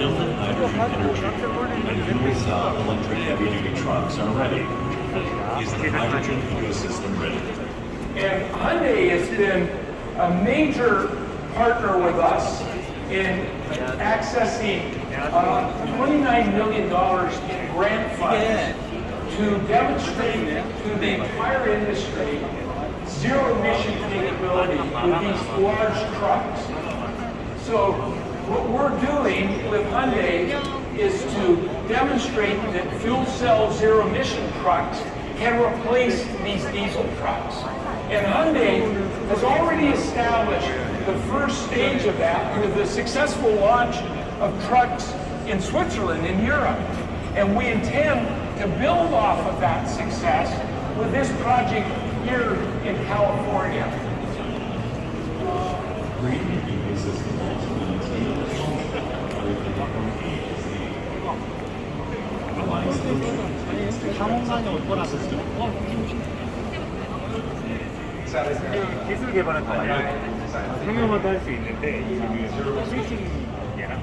built in hydrogen energy, and fuel cell electric heavy-duty trucks are ready. Is the hydrogen ecosystem ready? And Hyundai has been a major partner with us in accessing uh, $29 million in grant funds to demonstrate to the entire industry zero emission capability with these large trucks. So what we're doing with Hyundai is to demonstrate that fuel cell zero emission trucks can replace these diesel trucks. And Hyundai has already established the first stage of that with the successful launch of trucks in Switzerland, in Europe. And we intend to build off of that success with this project here in California. Green 이런 기술 개발은 다 완료 상용화도 할 수 있는데 지금 스위칭 얘랑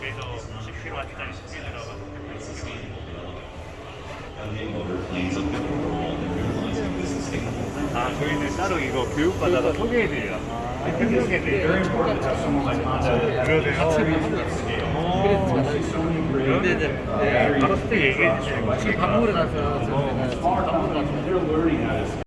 그래서 10kg 아직까지 준비들어가 아 저희는 따로 이거 교육받아서 소개해드려요. someone like Honda 그러세요. 네네 네 알았을 때 얘기해 주세요. 지금 밥 먹으러 가서 저는 밥 먹으러 가서